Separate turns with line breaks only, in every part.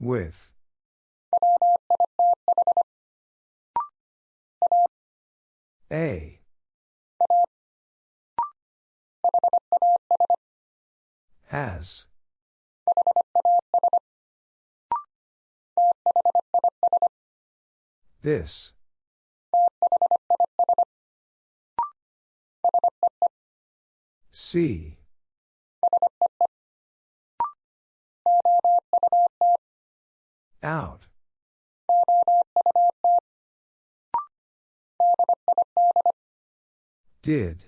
With. A. Has. This. See. Out. Did.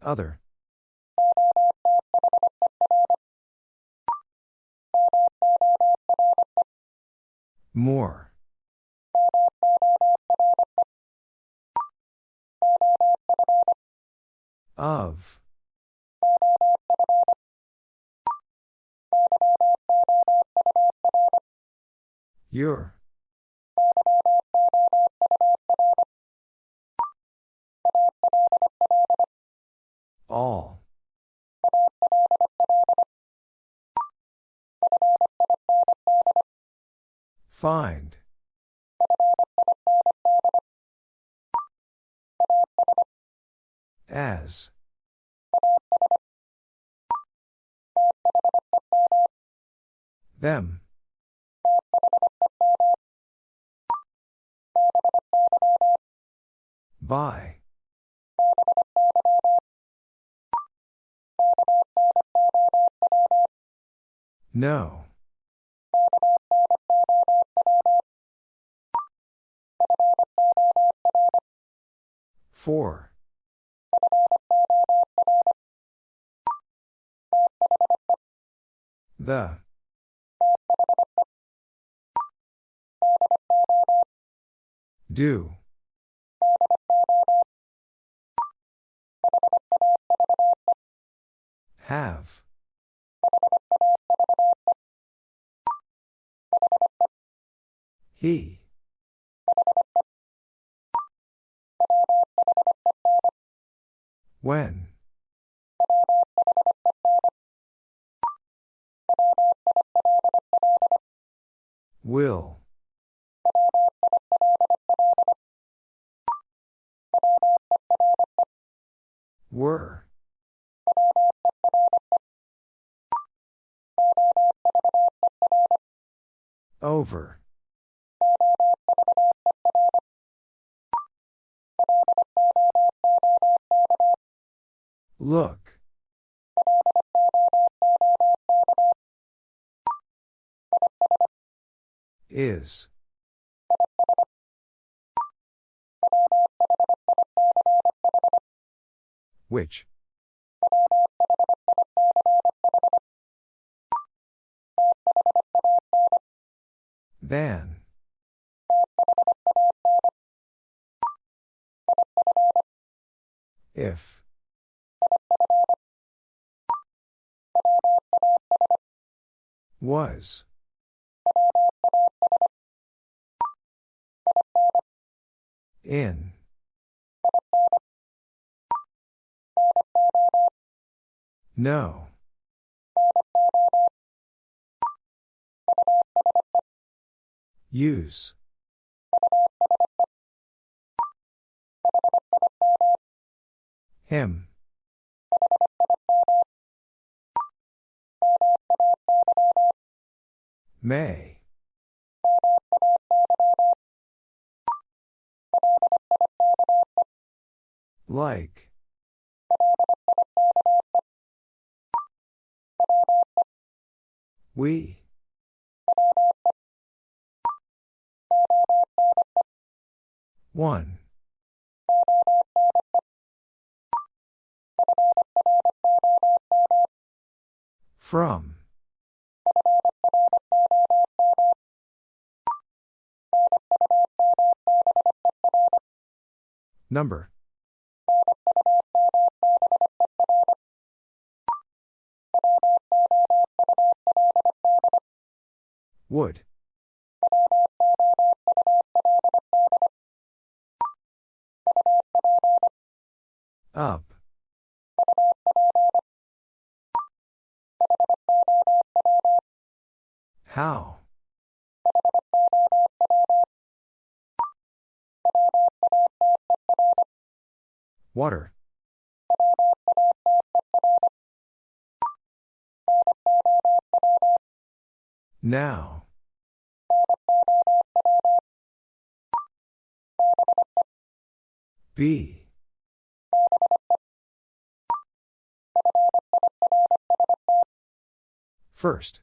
Other. More. Of. Your. All. Find. As. Them. By. No. Four. The. Do. Have. He. When. Will. Were. Over. Look. Is. Which? Than. If. Was. In. No. Use. Him. May. Like. We. One. From. Number. Would. Up. How? Water. Now. B. First.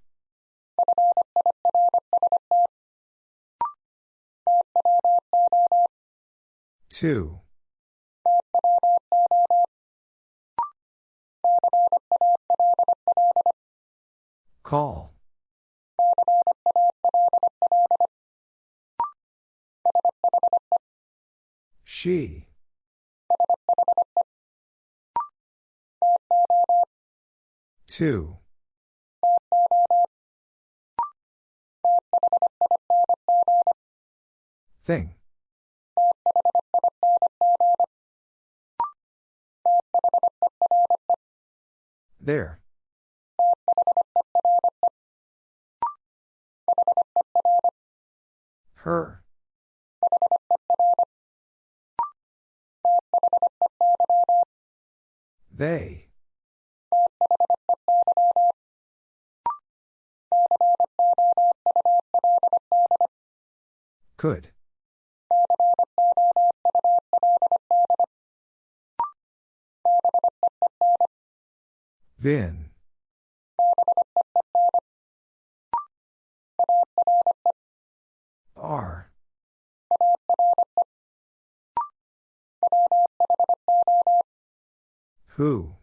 Two. Call. She. Two. Thing. There. Her. They. Could. Vin. R. Who?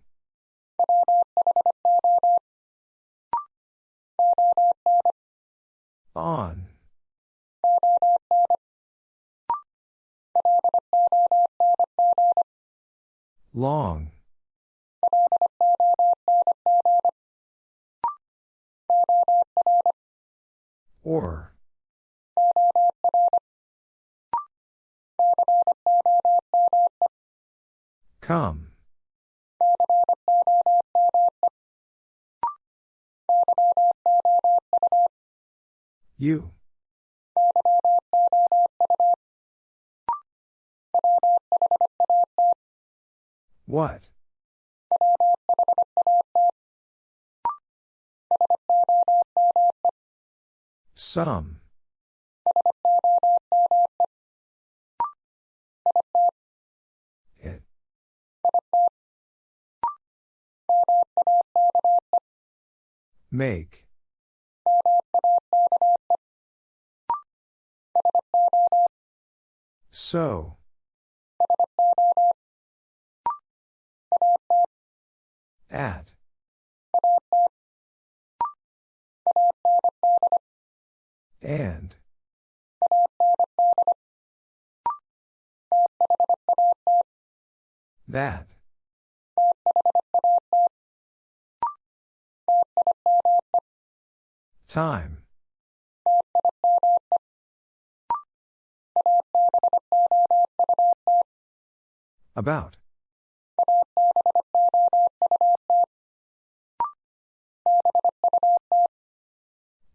On. Long. Or. Come. You. What? Some. It. Make. So. At. And. That. Time. About.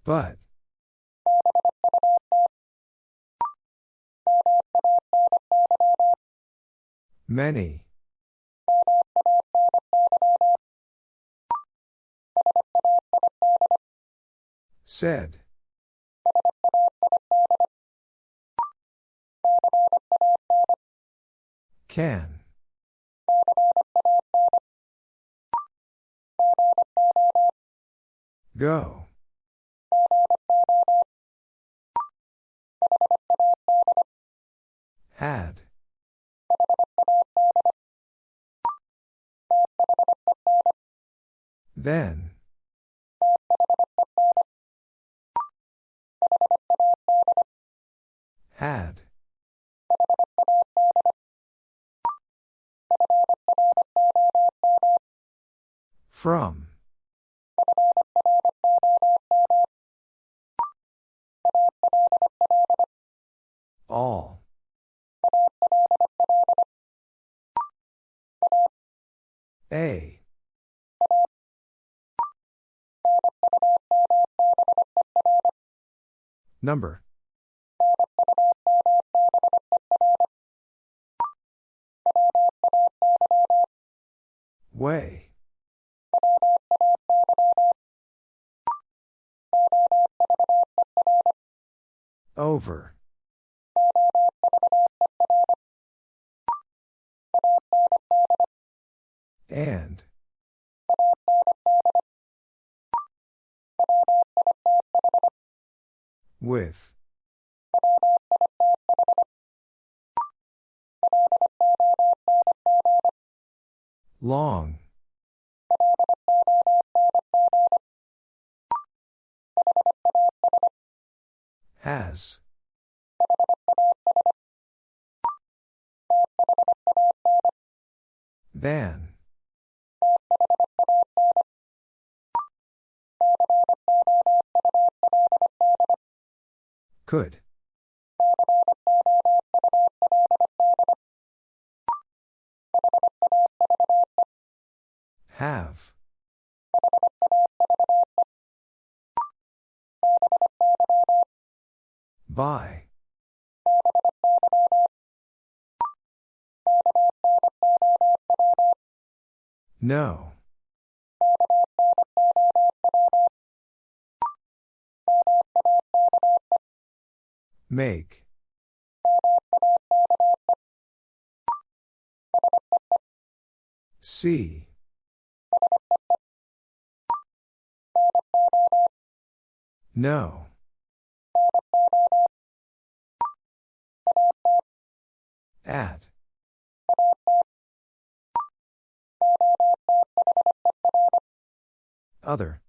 But. Many. Said. Can. Go. Had. Then. Had. From. All. A. Number. Way. Over. And. With. Long. Has. Than. Could. Have. By. No. Make. See. No. At. Other.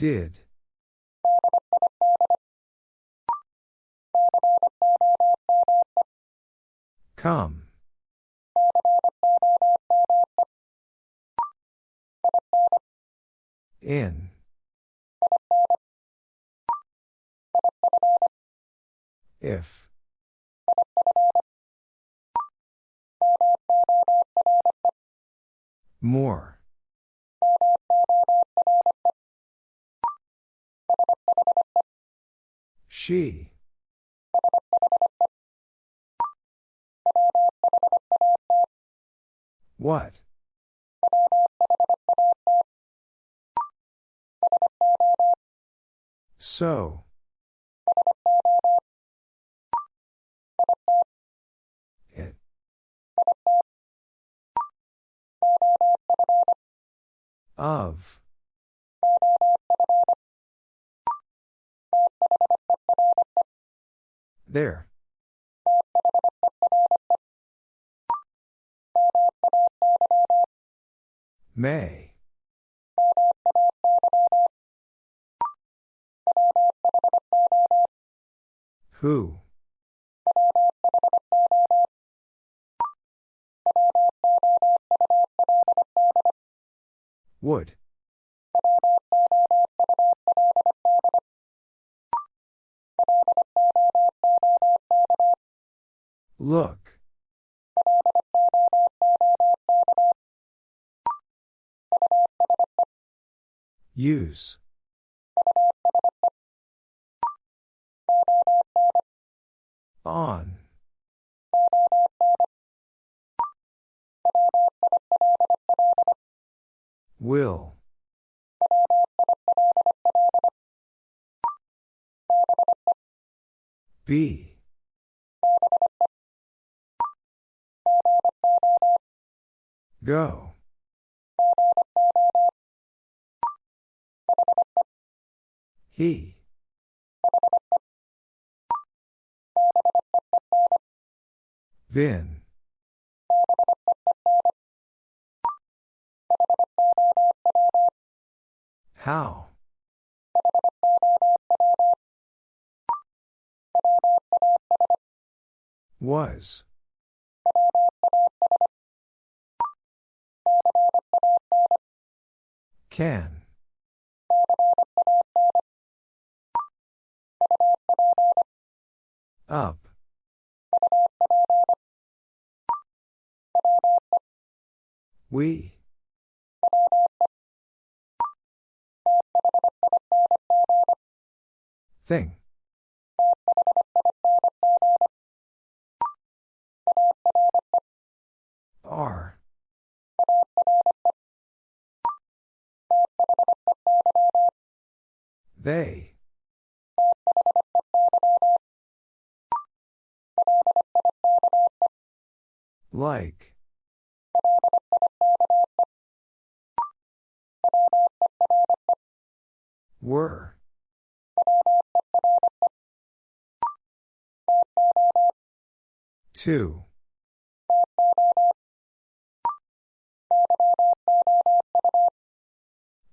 Did. Come. In. If. More. She. What? So. It. Of. There. May. Who? Would. Look. Use. On. Will. Be. Go. He. Vin. How? Was. Can. Up. We. Thing. Are. They. Like. Were. Two.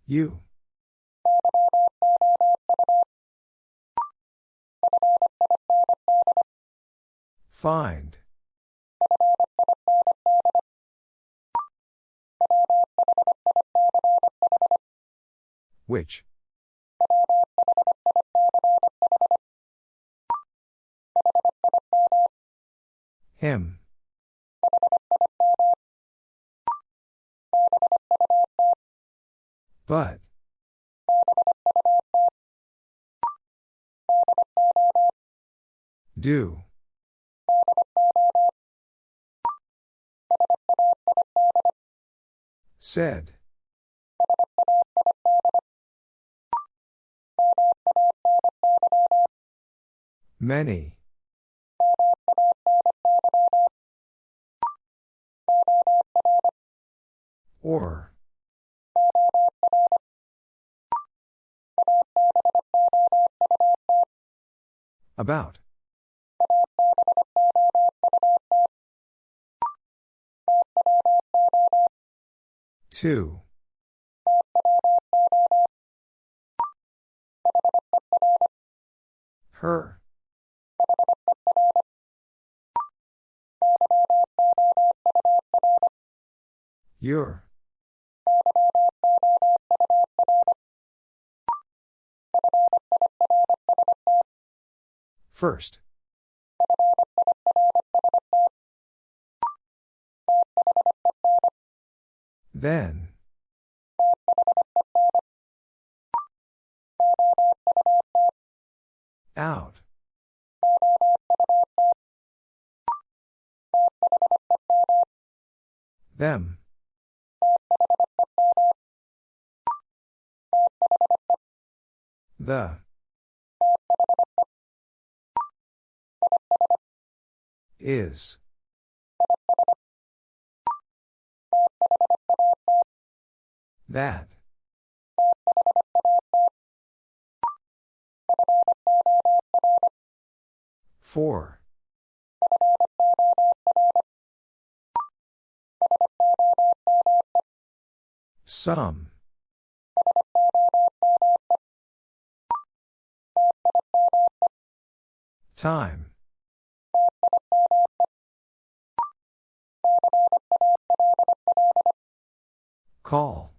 You. Find. Which? Him. But. Do. Said. Many. Or. About. Two. Her. Your. First. Then. Out. Them. The. Is. That. Four. Some. Time. Call.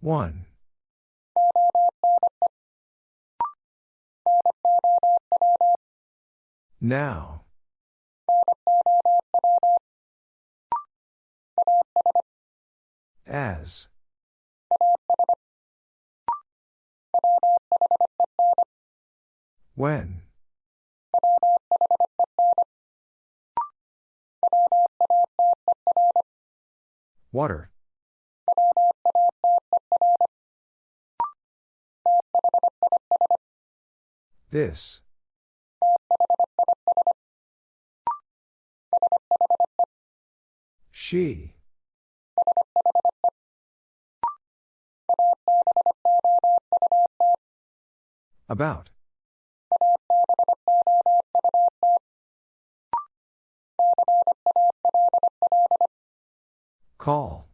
One. Now. As. When. Water. This. She. About. Call.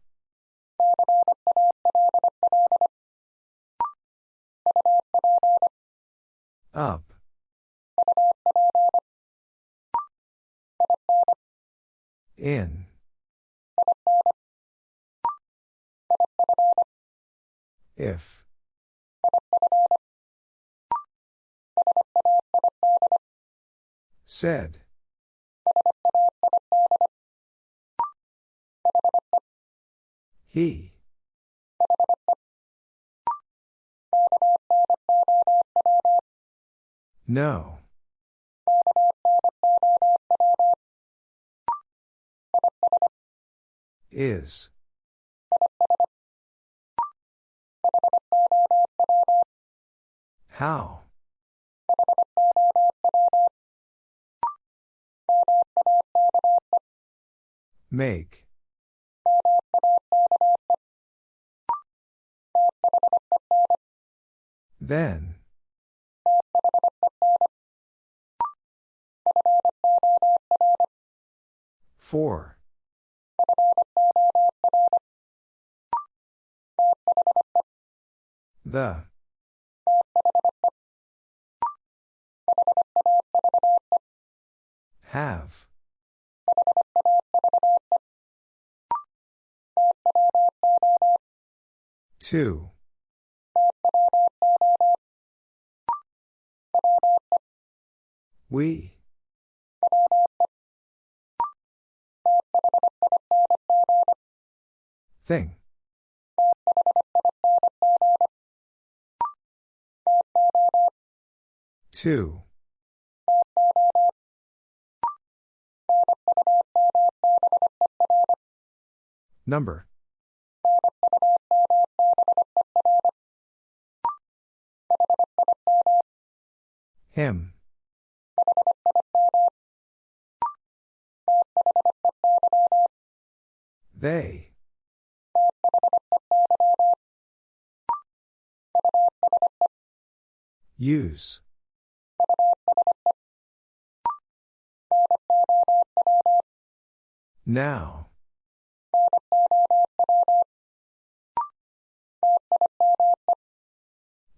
Up. In. If. Said. He. No. Is. How? Make. Then. Four. The. Have. Two. We. Thing. Two. Number. Him. They. Use. Now.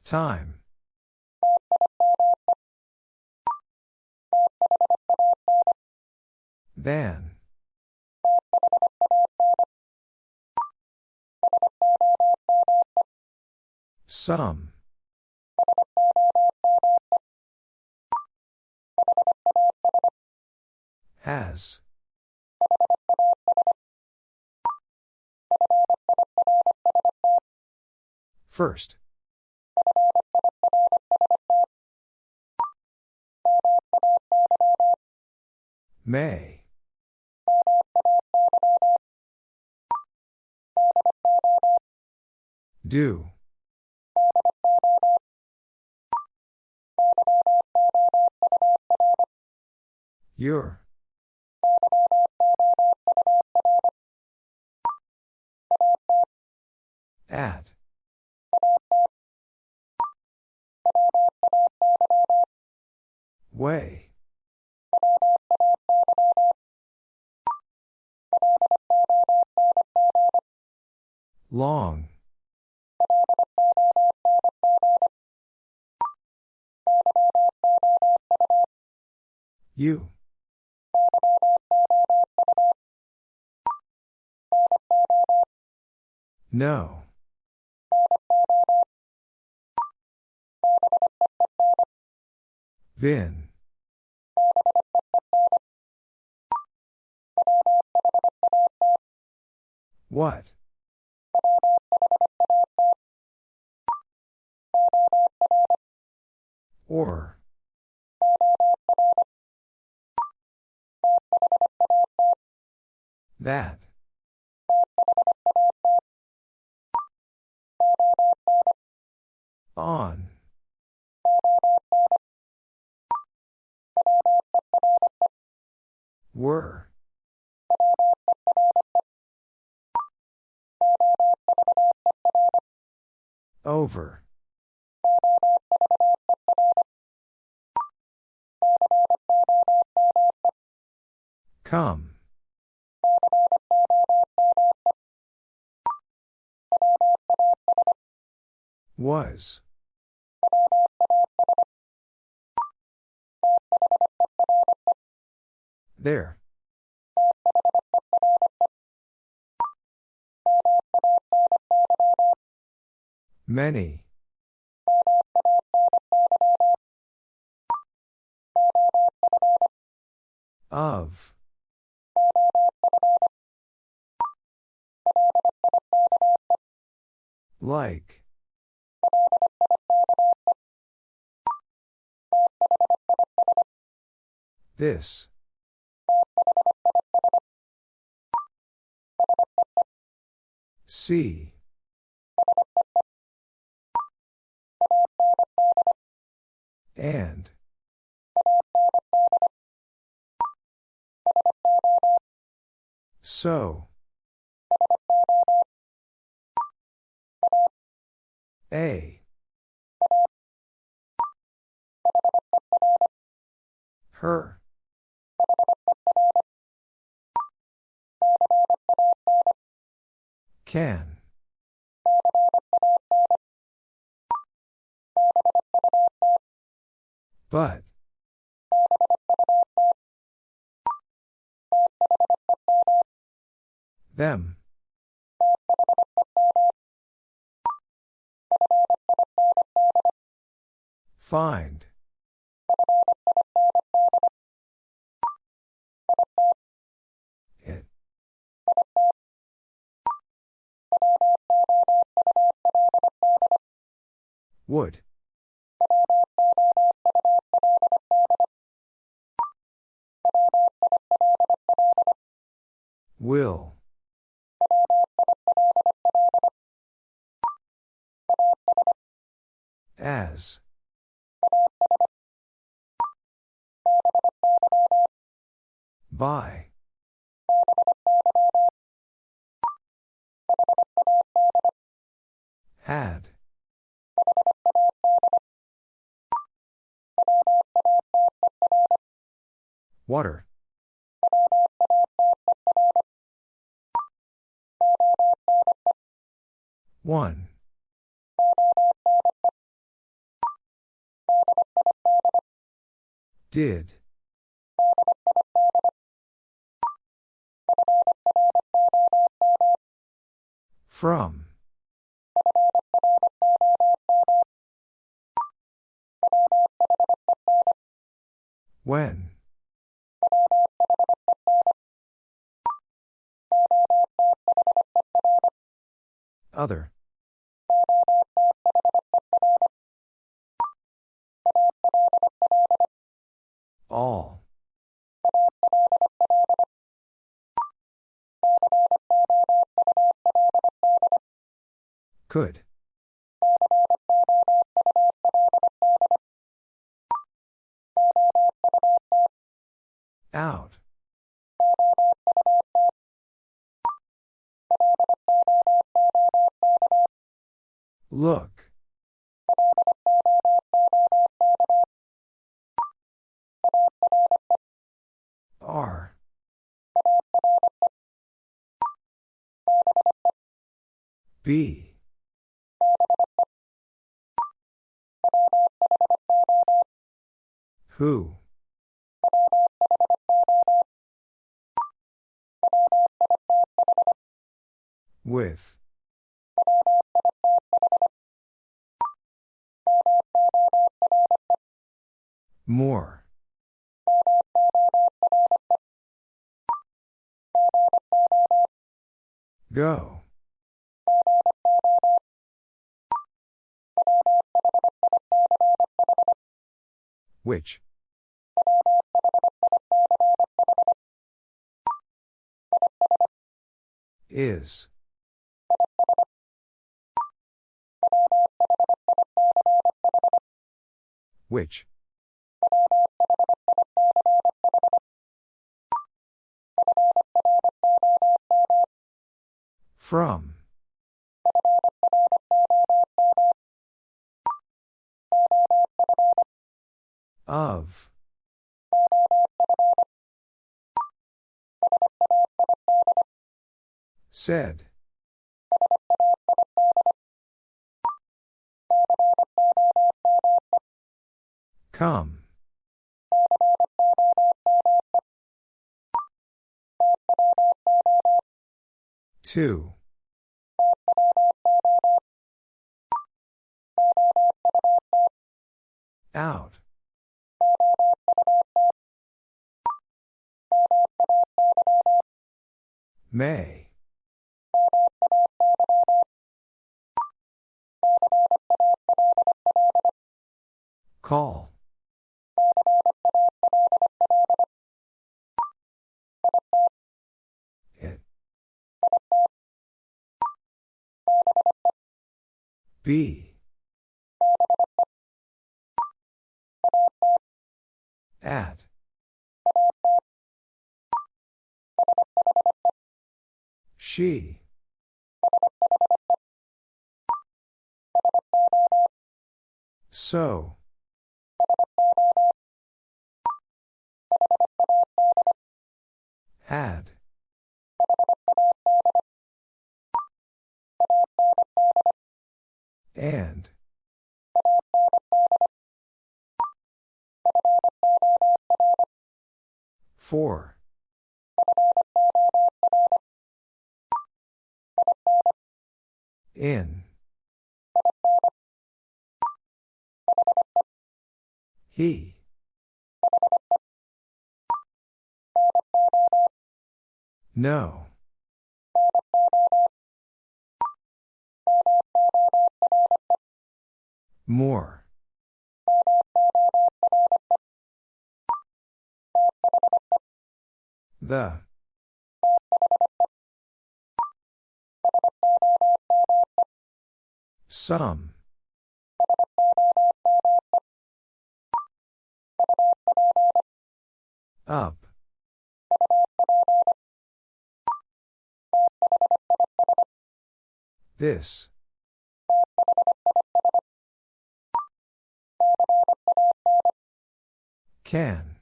Time. Then. Some. Has. First. May. Do. Your. At. Way. Long. You. No. Vin. What? Or. That. On. Were. Over. Come. Was. There. Many. Of. Like. This. See. And. So. A. Her. Can. But. Them. Find. Would. Will. As. By. Had. Water. One. Did. From. When. Other. All. Could. Out. Look. Are. B. Who? With. More. Go. Which? Is. Which? From. Of. Said. Come. Two. Out. May. Call. It. Be. At. She. So. Had. And. For. In. He. No. More. The. Some. Up. This. Can.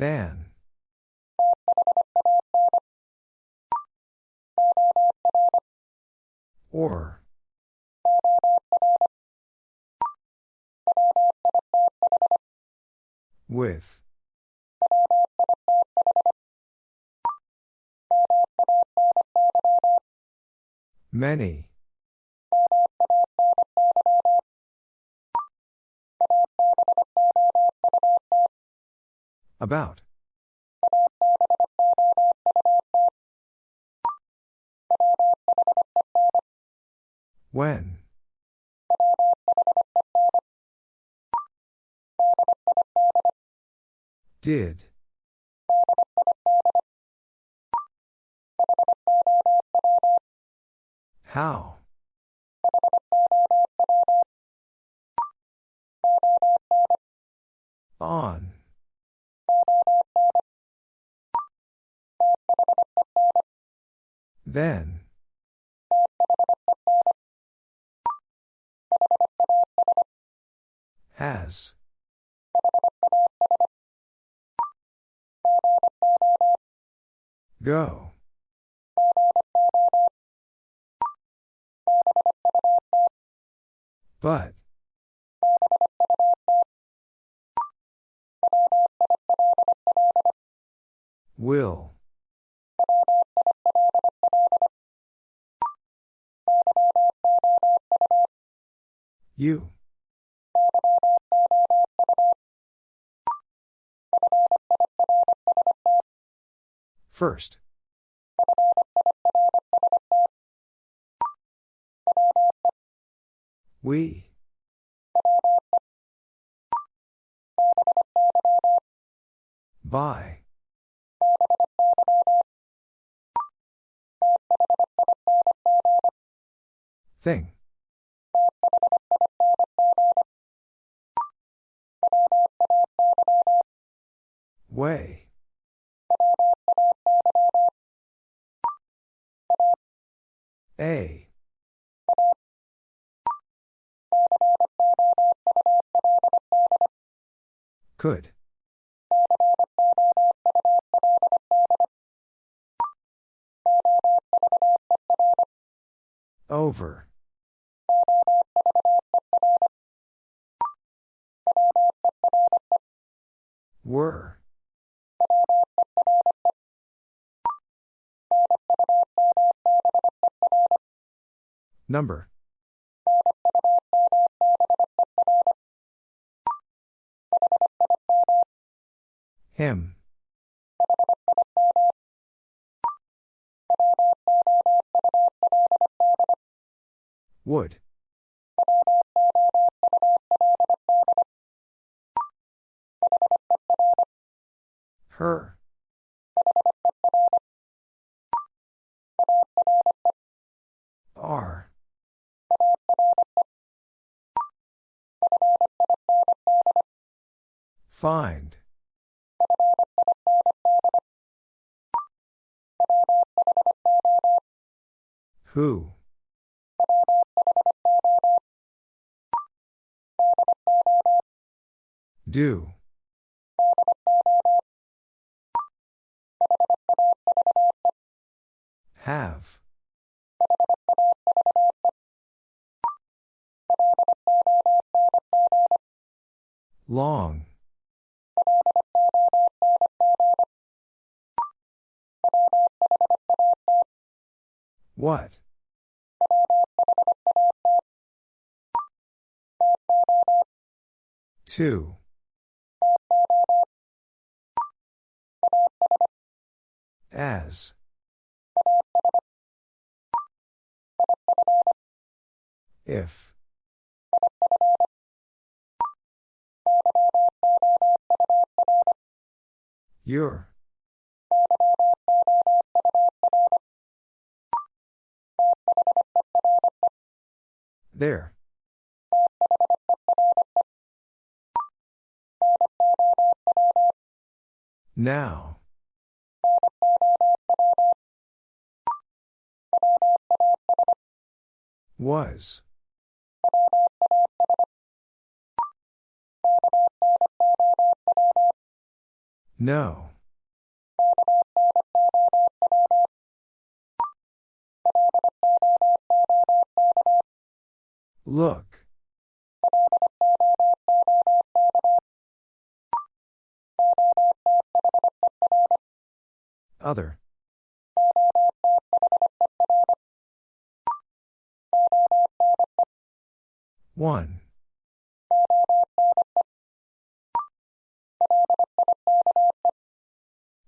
Than. Or. With. Many. About. When. Did. How? On. Then. Has. Go. But. Will. You. First. We. By. Thing. Way. A. Could. Over. Were. Number. Him. Would. Her. Are. Find. Who? Do. Have. Long. What? Two. As. If. Your. There. Now. Was. No. Look. Other. One.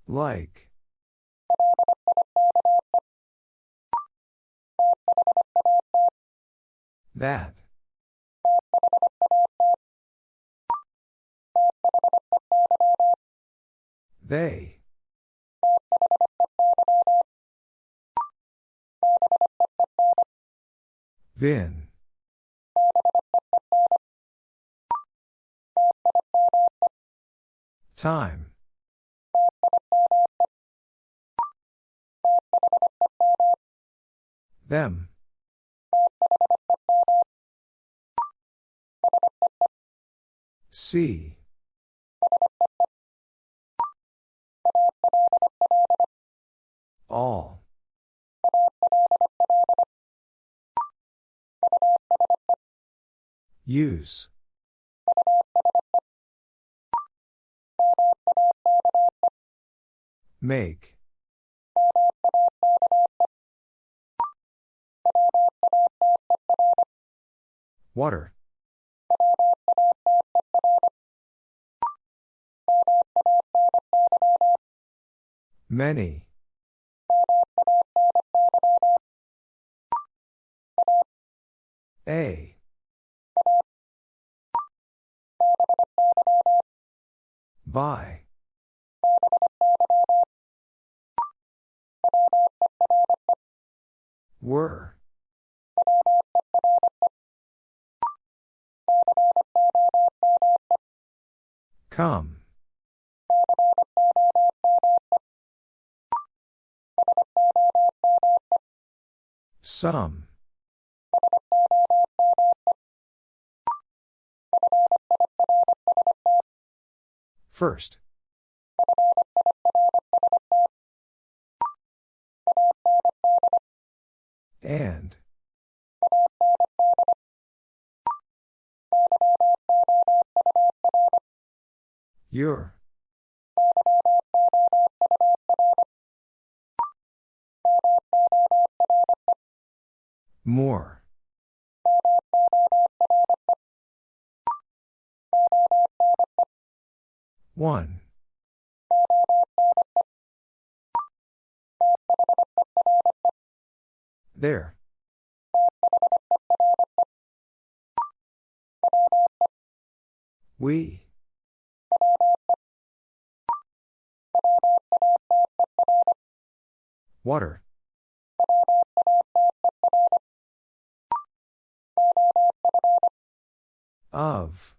Like. That. They. Vin. Time. Them. See. All. Use. Make. Water. Many. A. By. Were. Come. Some. First. And. Your. More. One. There. We. Water. Of.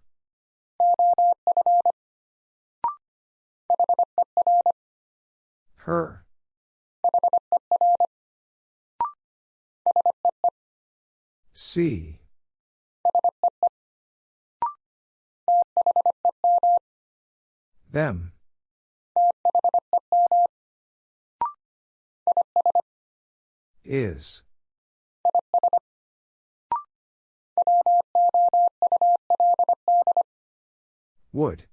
Her. See. Them. Is. Would.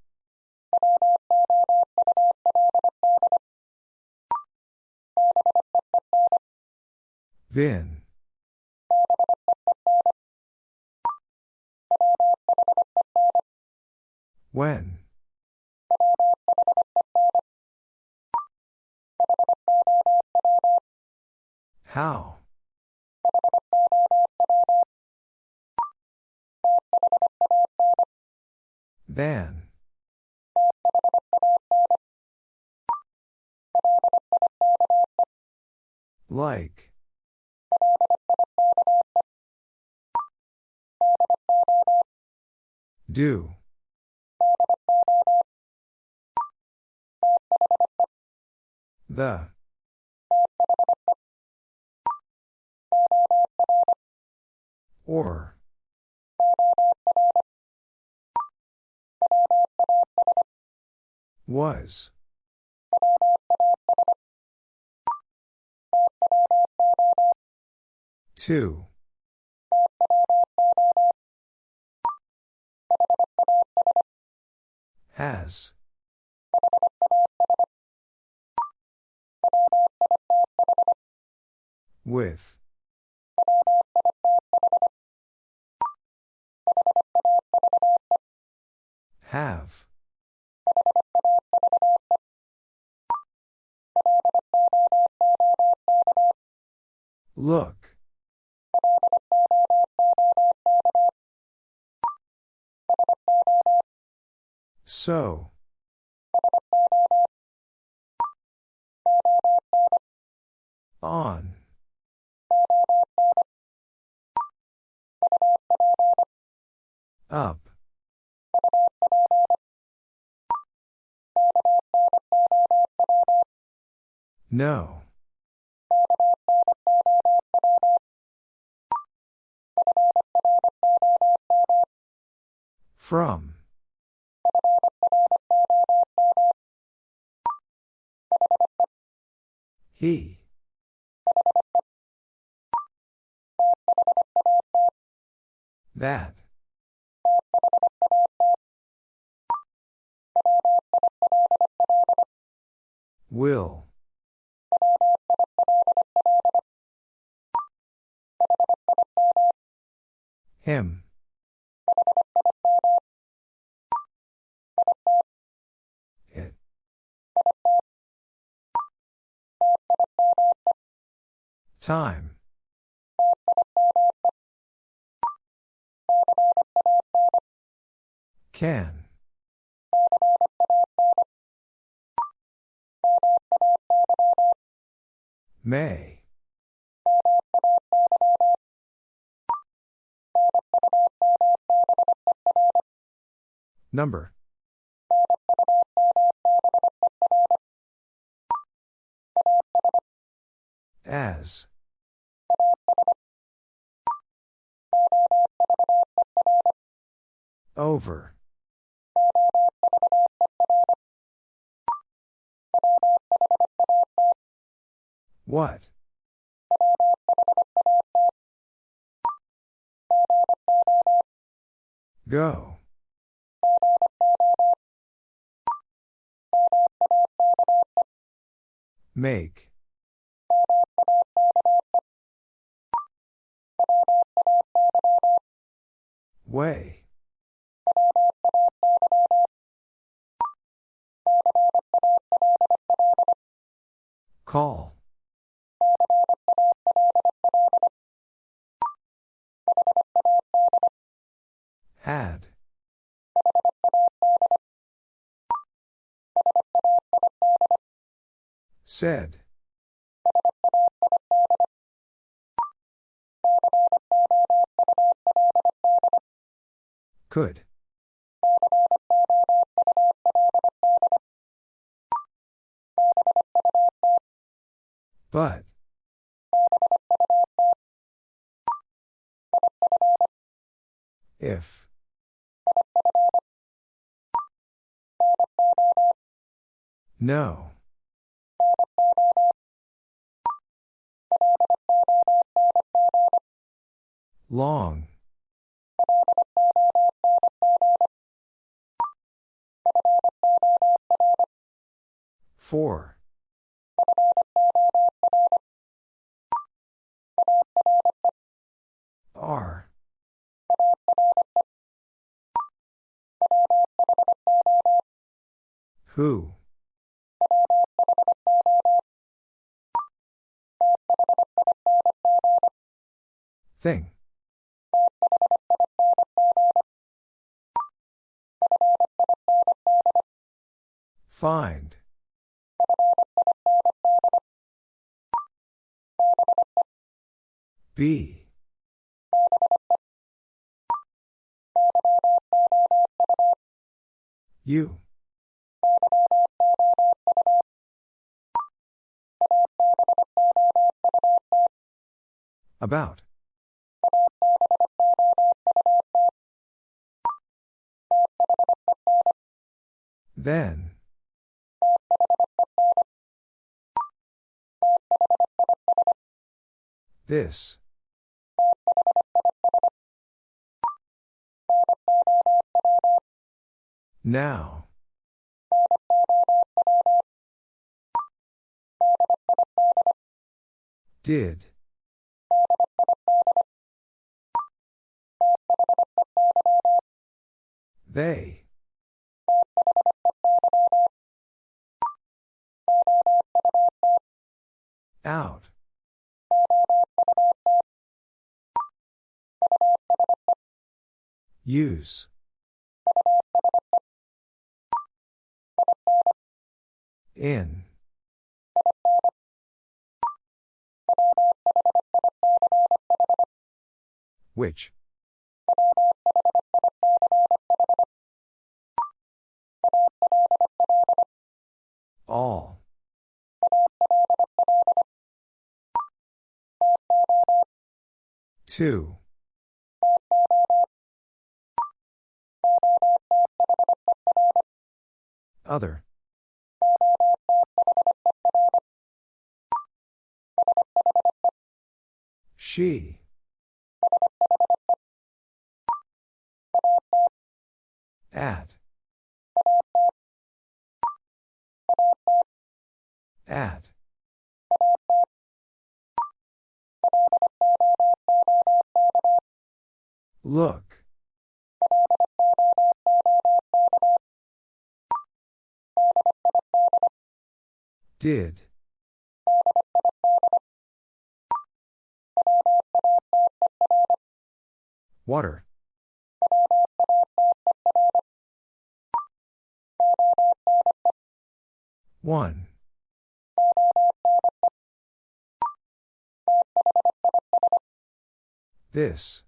Vin. When. How? Than. Like. Do. The. Or. Was. Two. Has. With. Have. Look. So. On. Up. No. From. He. That. Will. Him. It. Time. Can. May. Number. As. Over. What? Go. Make. Way. Call. Had. Said. Could. But. If. No. Long. Four. R. Who? Thing. Find. Be. You. About. Then. This. Now. Did. They. Out. Use. In. Which? All. Two. Other. She. At. At. Look. Did. Water. One. This.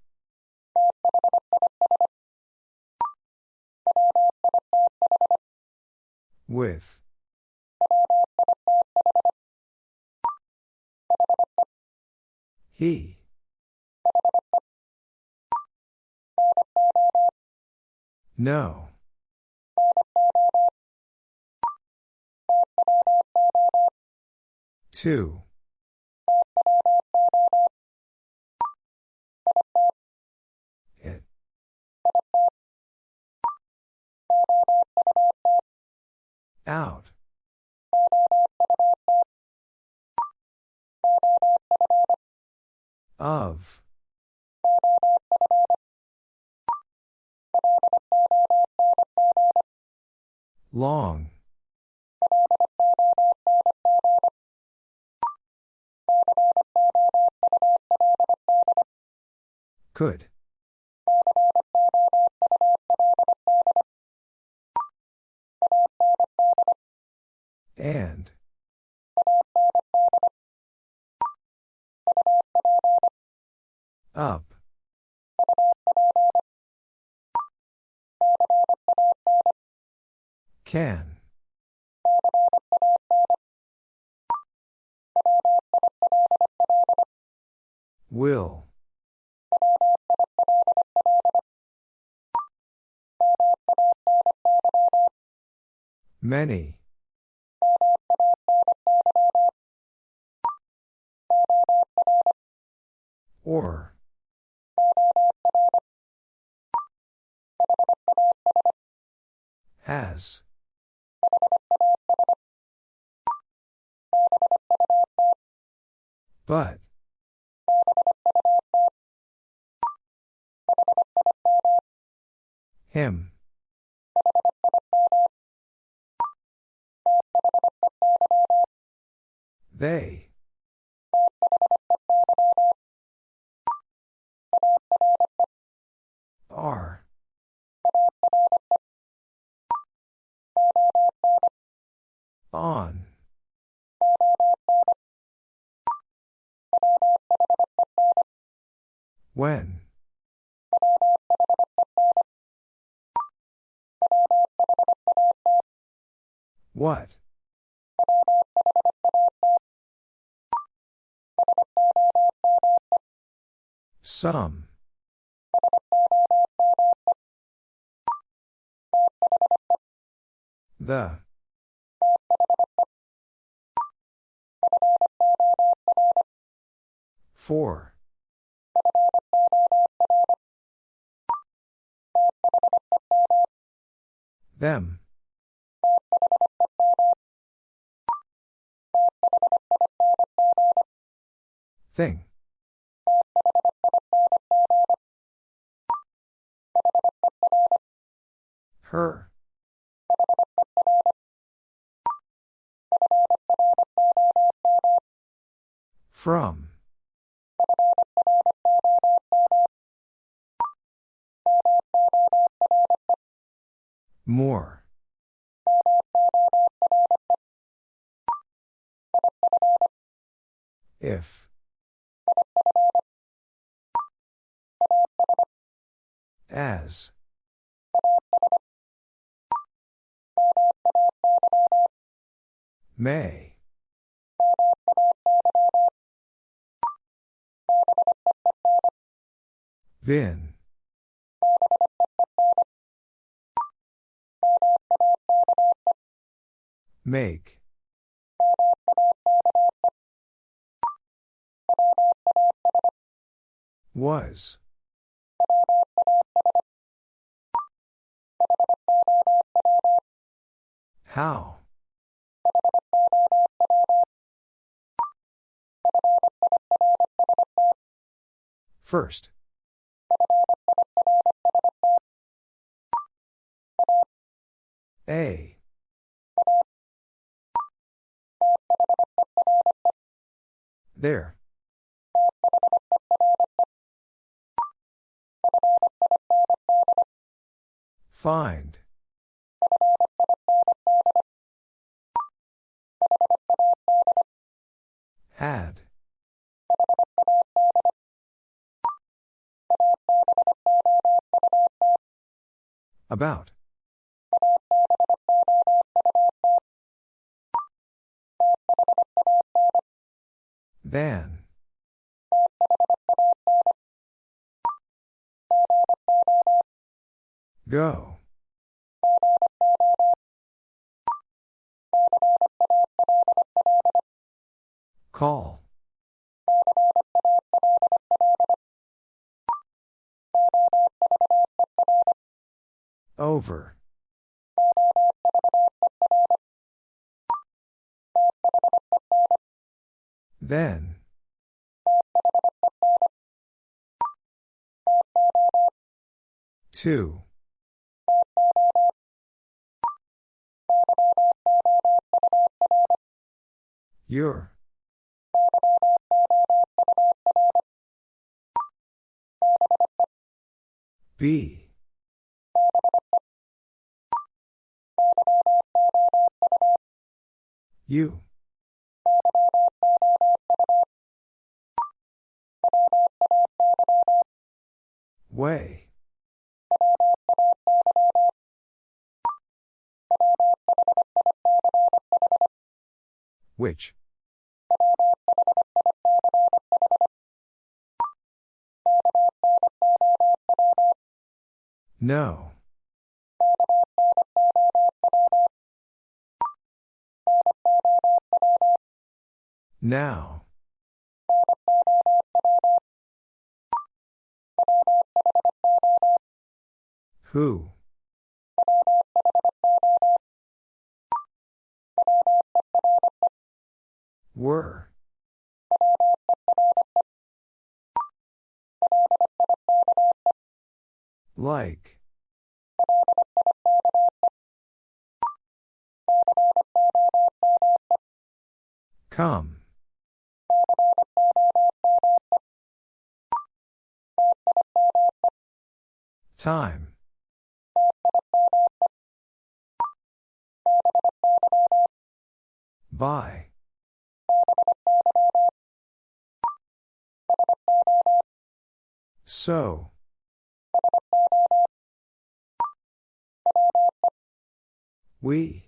With. He. No. Two. It. Out. Of. Long. Could. And. Up. Can. Will. Many. Or. Has. But. Him. They. Are. On. When. What? Some. The. Four. Them. Thing. Her. From. More. If. As. May. Vin. Make. Was. How? First. A. There. Find. Had. About. Than. Go. Call. Over. Then. Two. Your. B. You. Way. Which? No. Now. Who? Were. Like. Come. Time. By. So. We.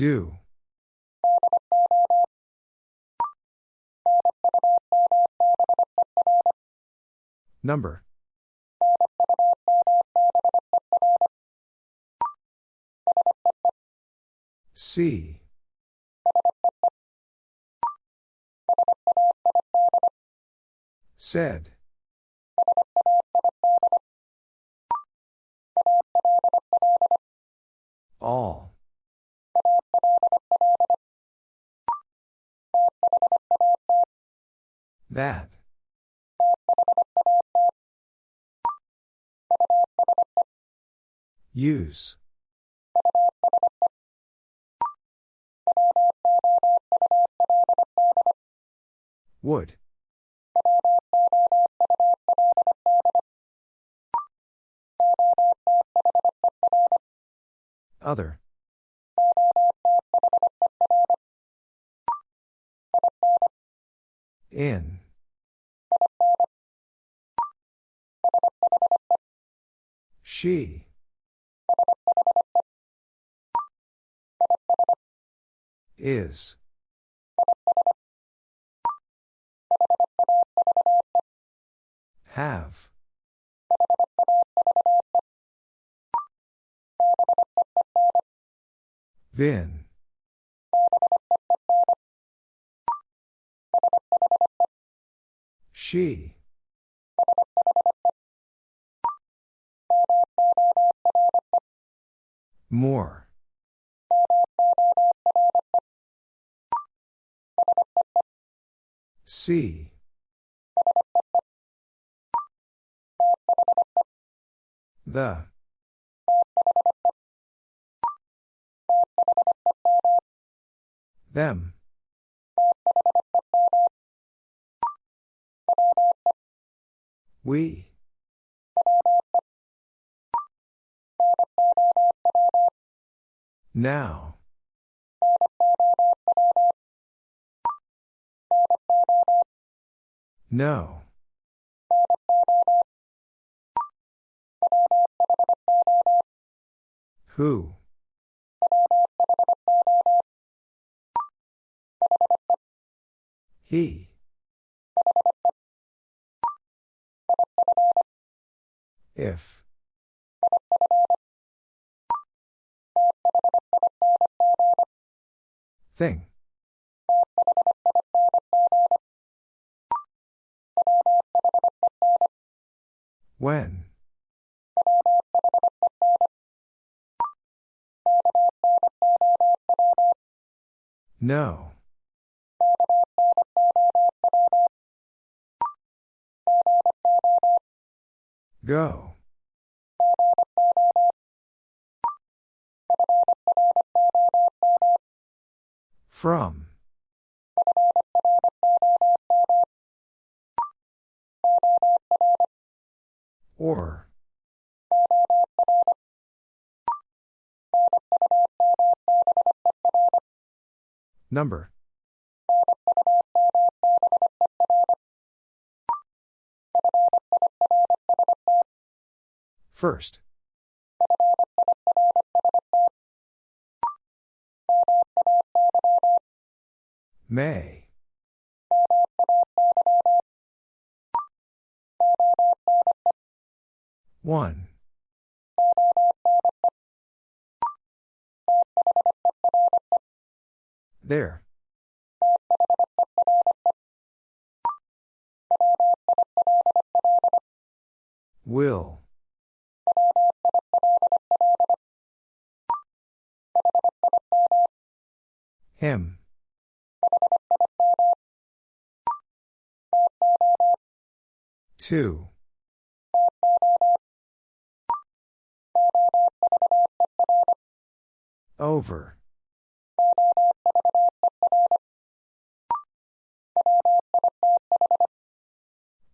Do. Number. C. Said. All. That. Use. Would. Other. In. She. Is. Have. Been. She. More. See. The. Them. We. Now. No. Who? He. If. Thing. When? No. Go. From. Or. Number. First. May. One. There. Will. Him. Two. Over.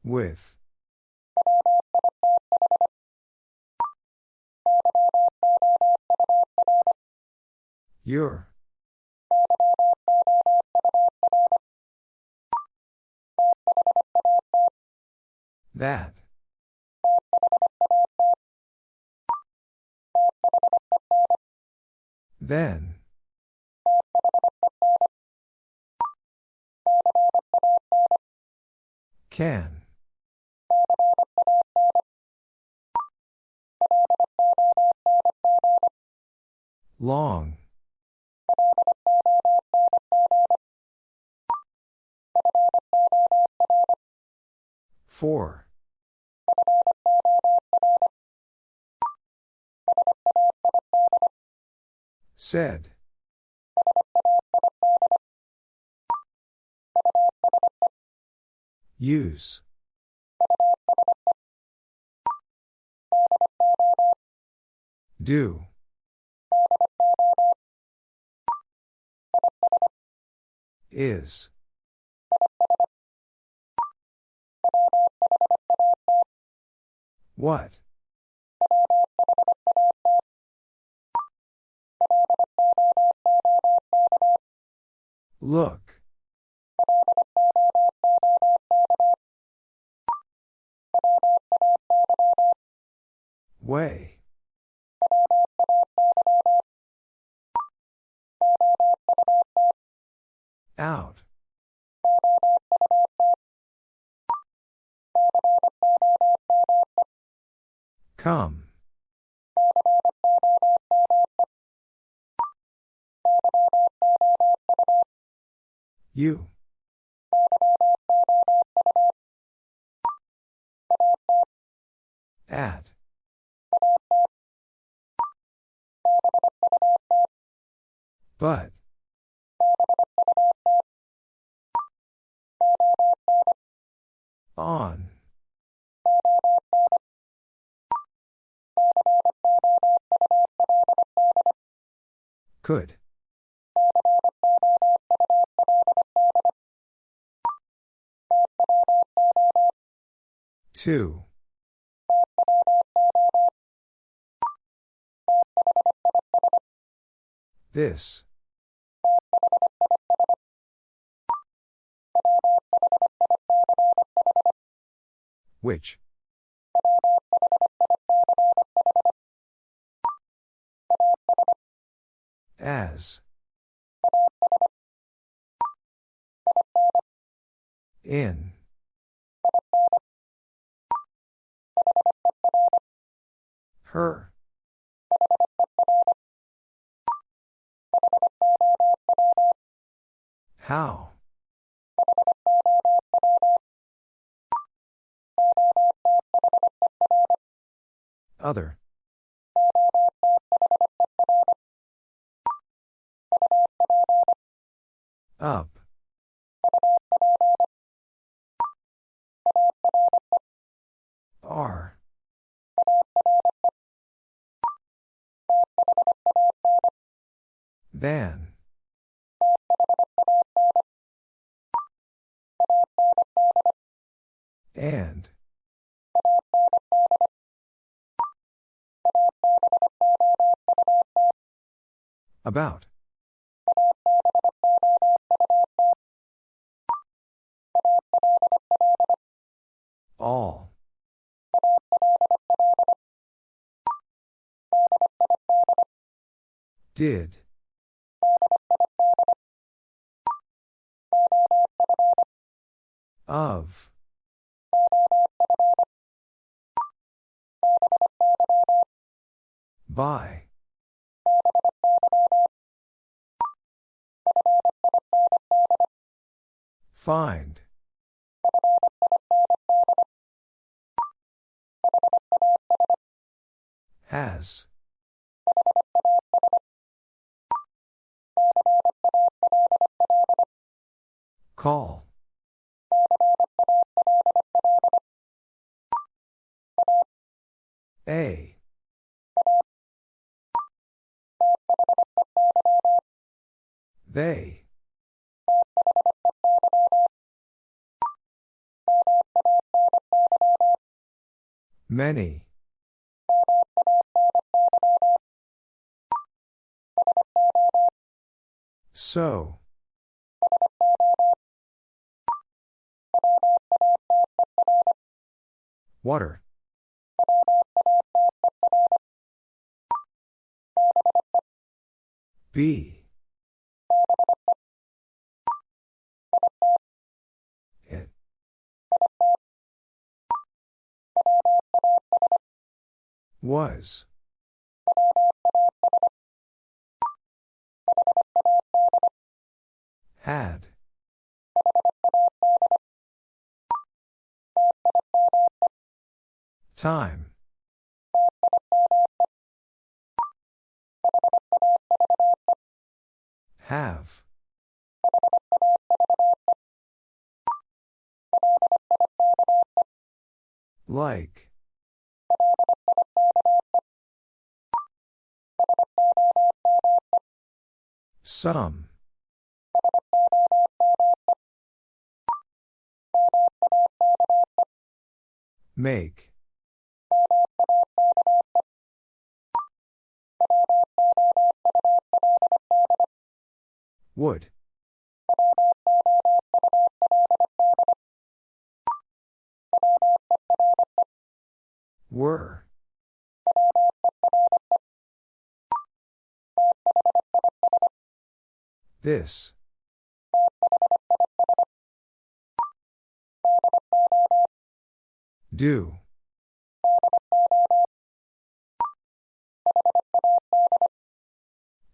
With. Your. That. Then. Can. Long. Four. Said. Use. Do. Is. What? Look. Way. Out. Come. You. At. But. On. Could. Two. This. Which? As. In. Her. How? Other. Up. R. Than. And. About. All. Did. Of. By. Find. Has. Call. A. They. Many. So. Water. B. Was. Had. Time. Have. Like. Some. Make. Would. Were. This. Do.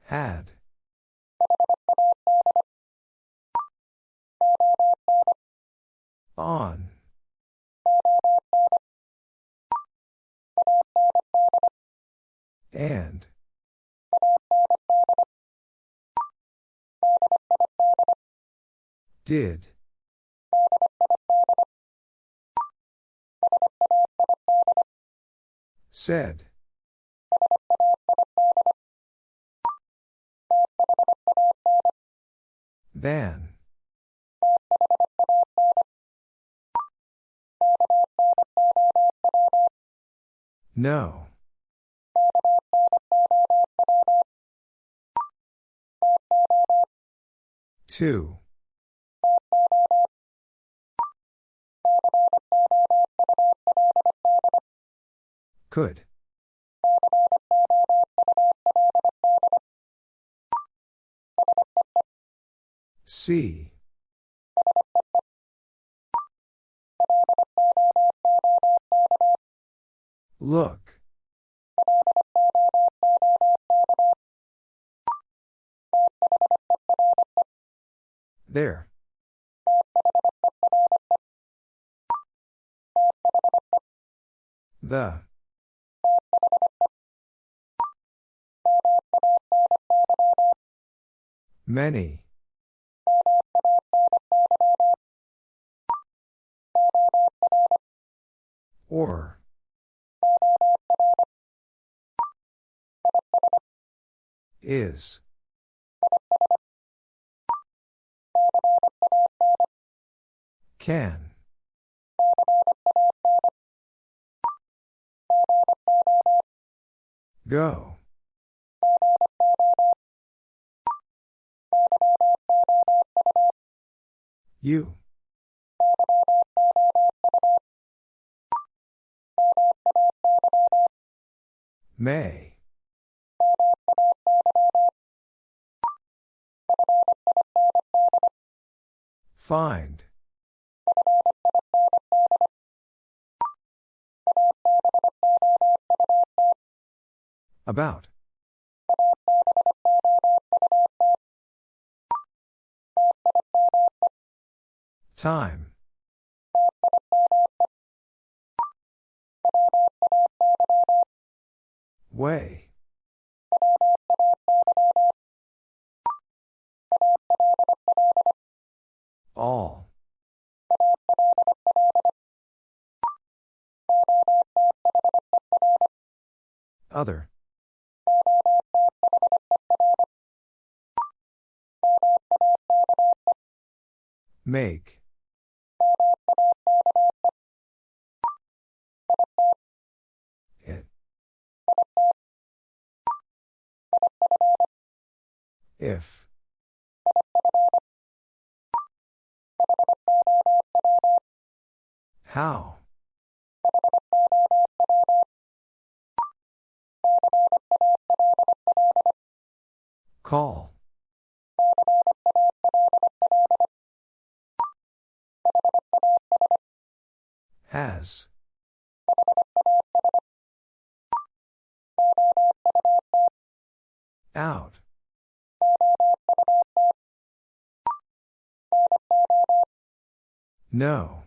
Had. On. And. Did. Said. Than. No. Two. Could. See. Look. There. The. Many. Or. Is. Can. Go. You. May. Find. About. Time. Way. All. Other. Make. It. If. How? Call. Has. Out. No.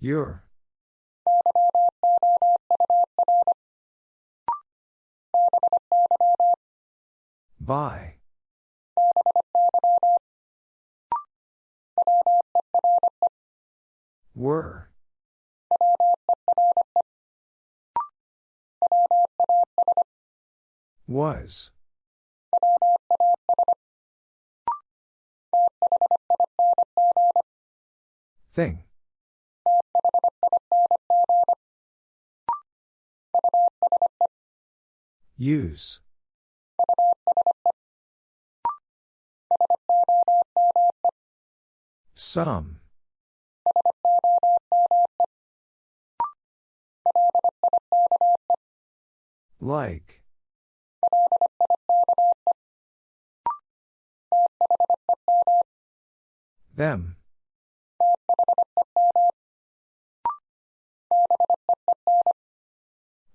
Your. By. Were. Was. Thing. Use. Some. Like. Them.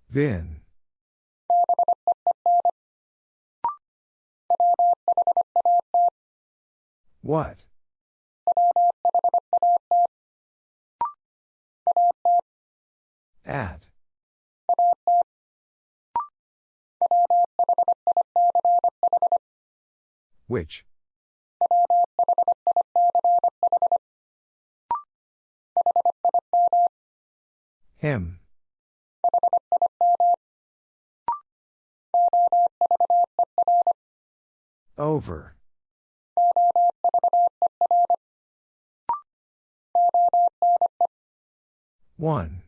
Vin. What? At. Which? Him. Over. One.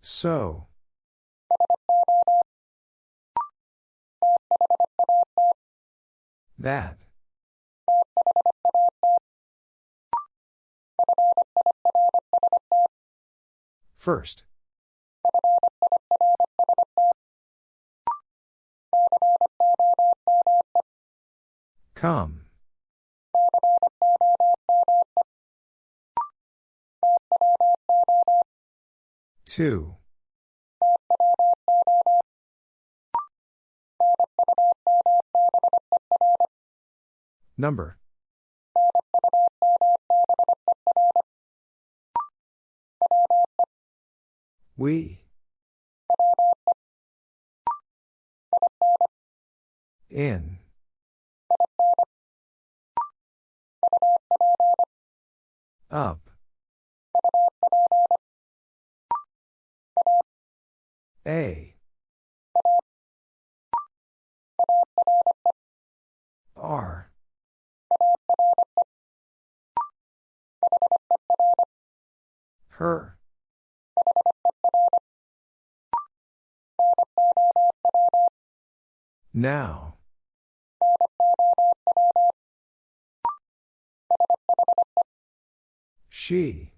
So. That. First. Come. Two. Number. We. In. Up. A. R. Her. Now. She.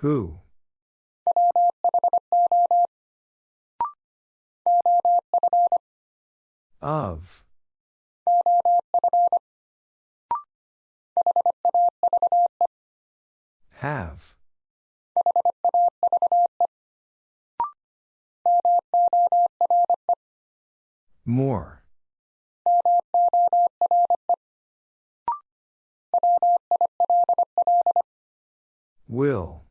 Who? Of. Have. More. Will.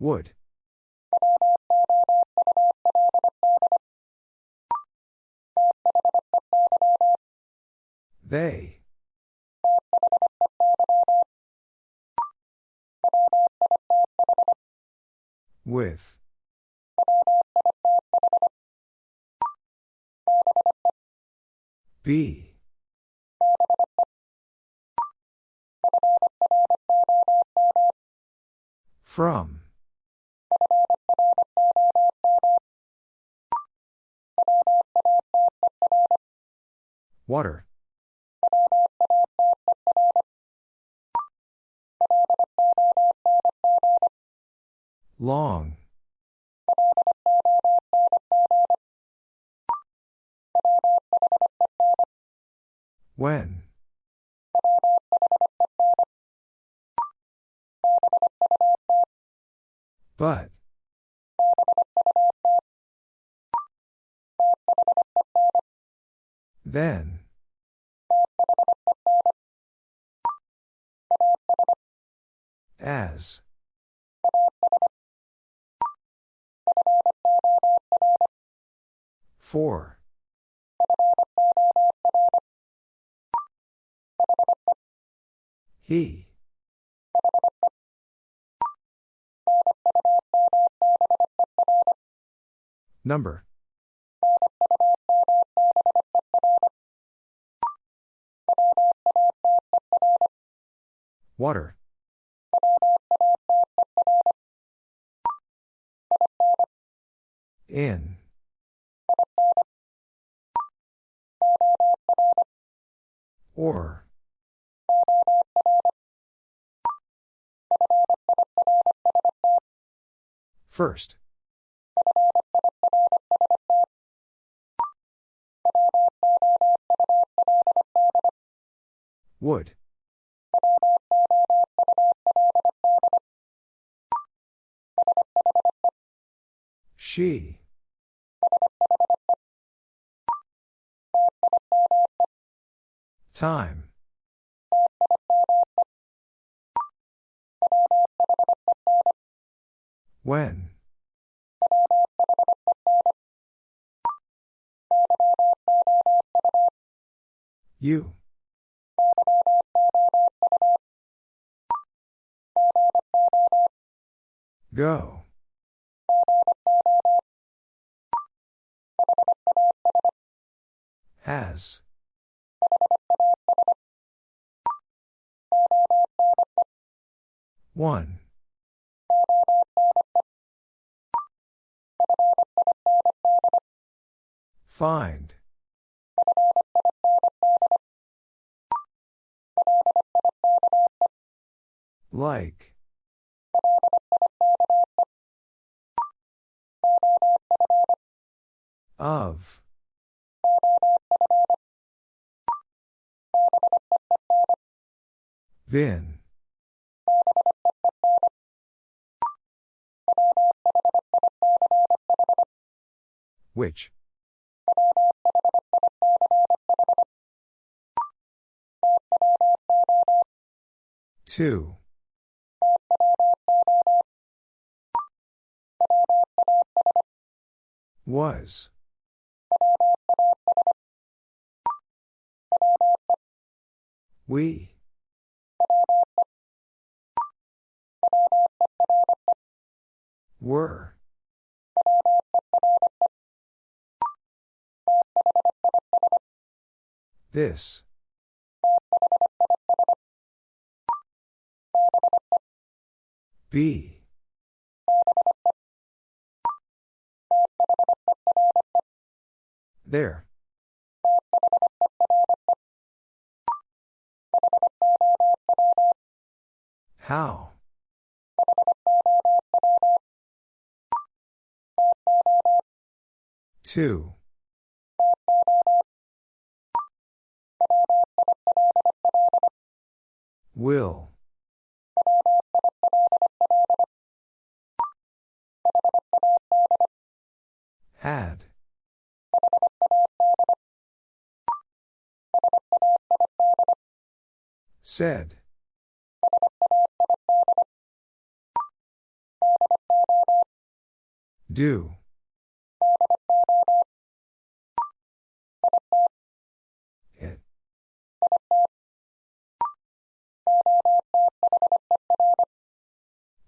Would. They. With. Be. From. Water. Long. When? But. Then. As. For. He. Number. Water. In. Or. First. Would. She. Time. When? You. Go. Has. One. Find. Like. Of. Then. Which? Two. Was. We. Were. This. B. There. How? Two. Will. Had. Said. Do. It.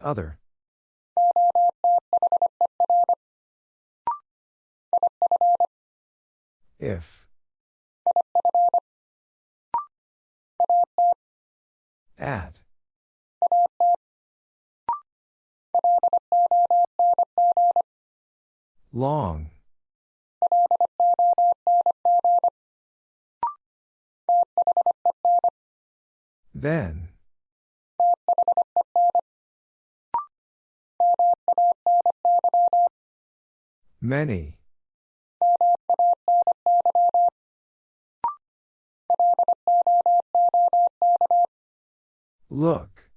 Other. If. At. Long. Then. Many. Look.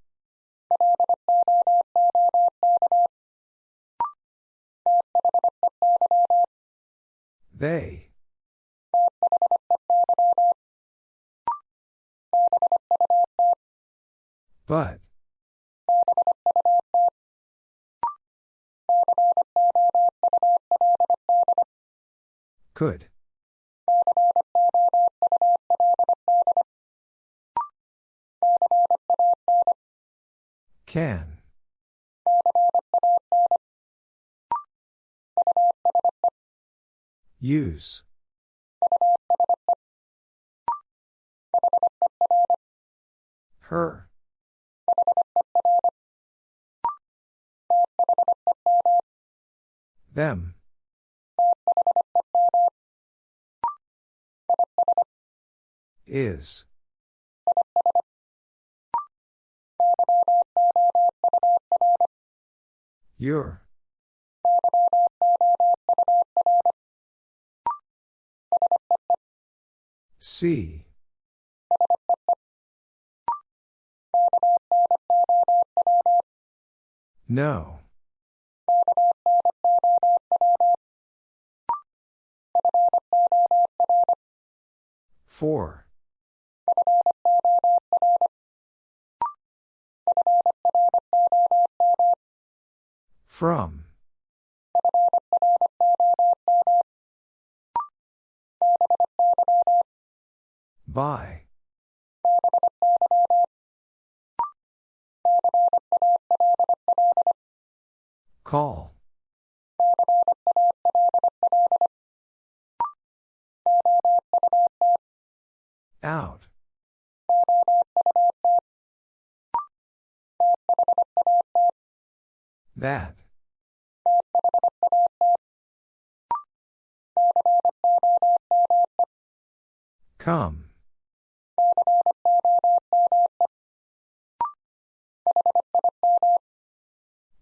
They. But. Could. Can. Use. Her. Them. Is. Your. See. No. Four. From. By. Call. Out. That. Come.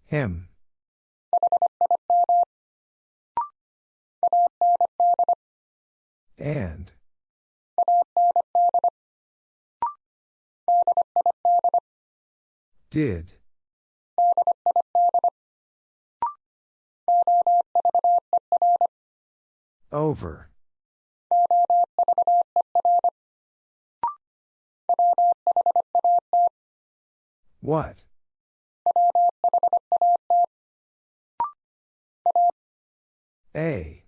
Him. And. Did. Over. What? A.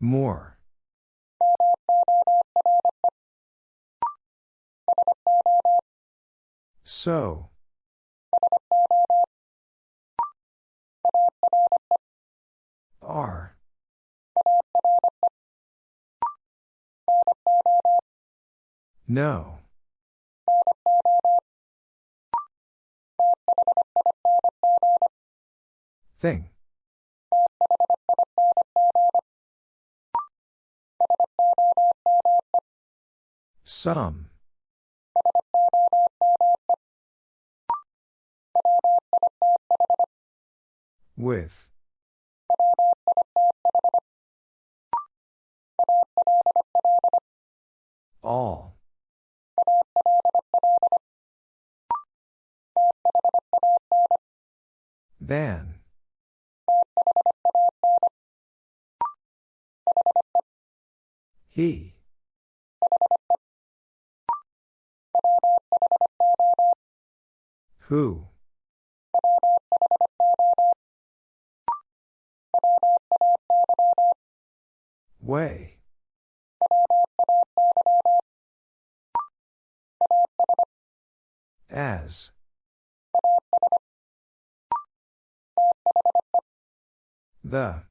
More. So. Are. No. Thing. Some. With. All. Than. He. Who? Way. As. The.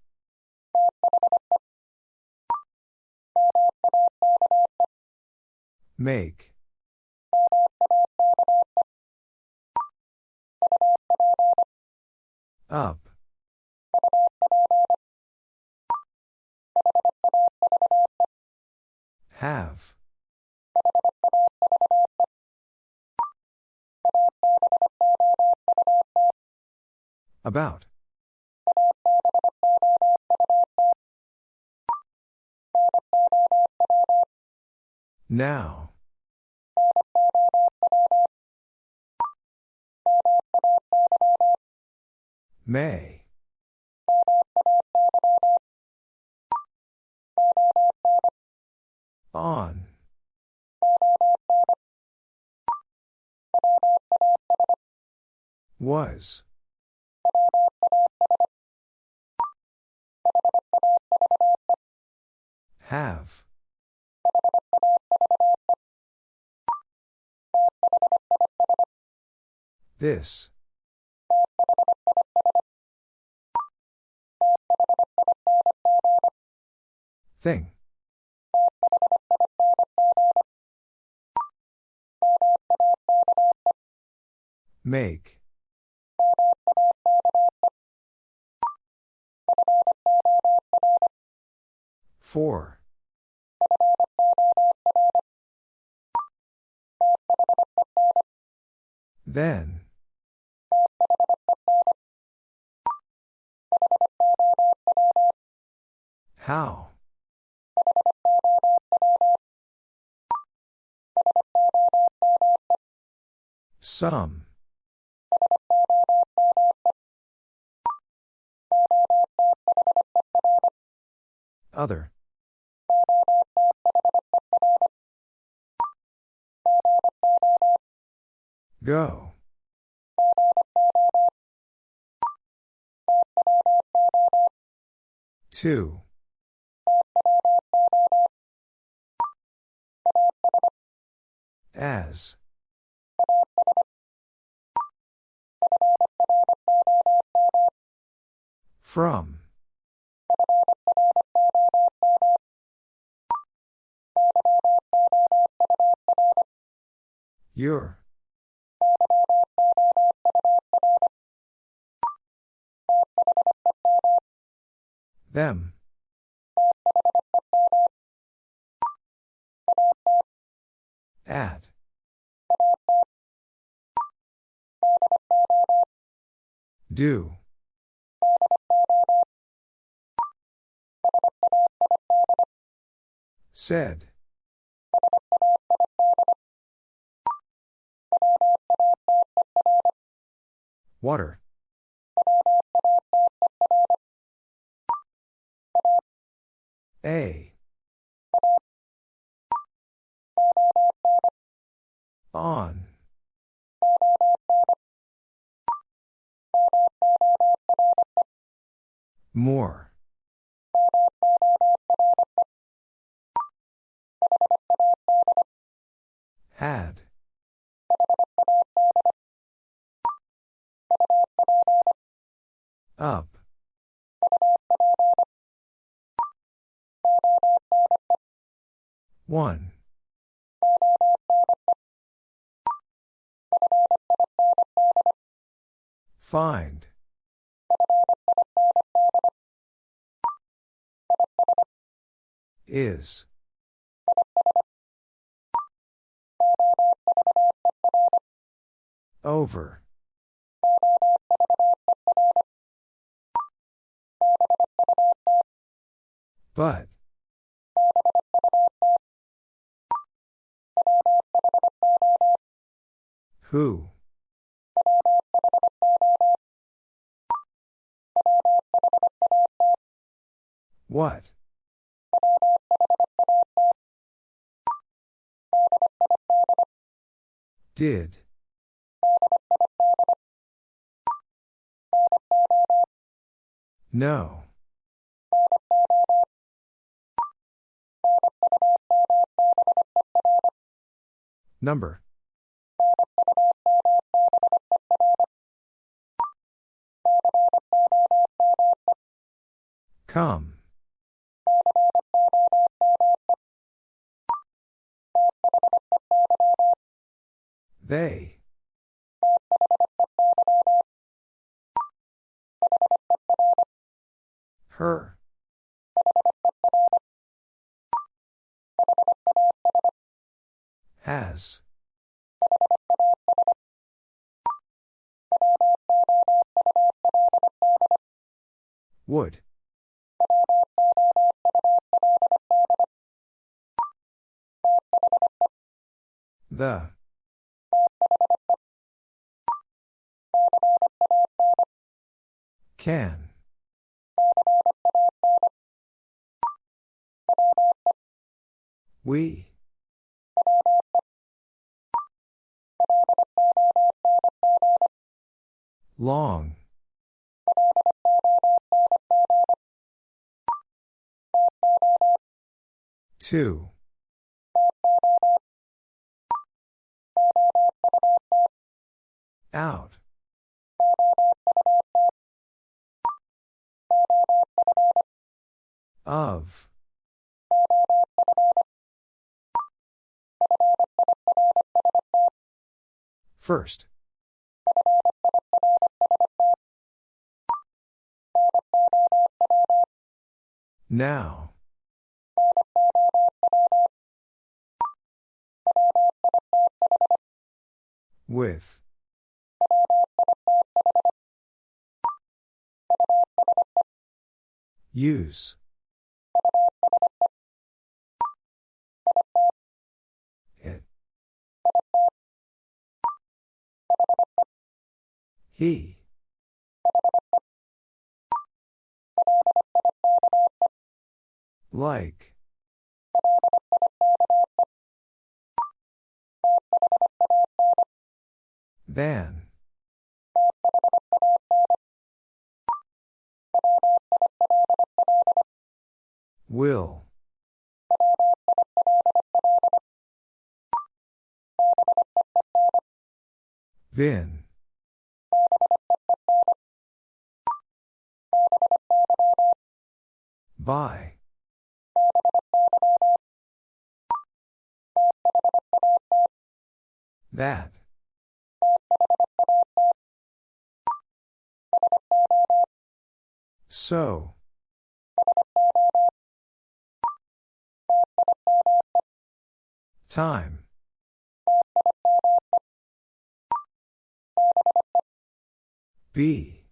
Make. Up. Have. About. Now. May. On. Was. Have. This. Thing. Make. Four. Then. How? Some. Other. Go. Two. As. From. Your. Them. At. Do. Said. Water. A. On. More. Had. Up. One. Find. Is. Over. But. Who? What? Did. No. Number. Come. They. Her. Has. Would. The. Can. We. Long. Two. Out. Of. First. Now. With. Use. He. Like. Than. Will. Vin. By. That. So. Time. Be.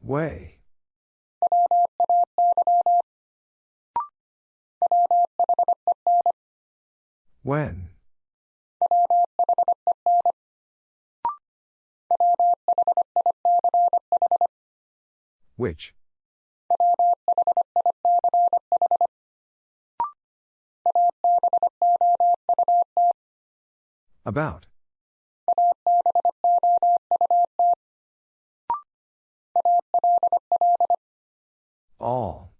Way. When. Which? About. All.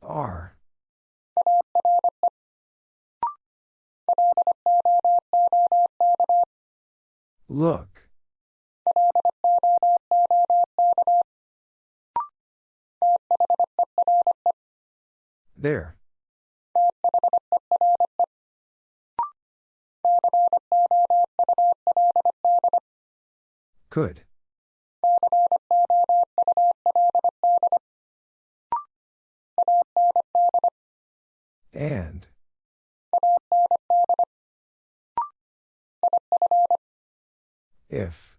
Are. Look. There. Could. And. If.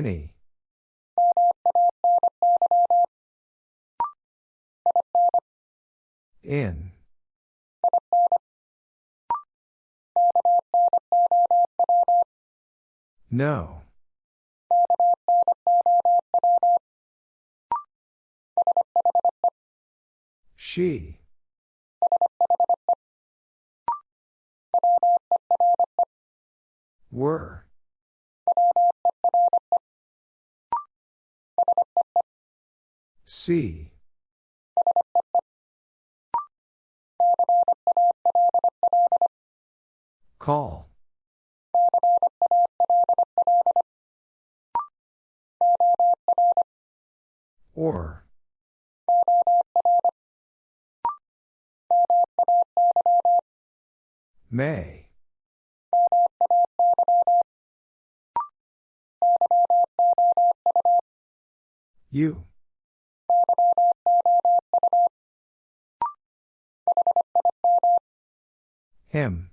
Many. In. No. She. Were. See. Call. Or. May. You. M.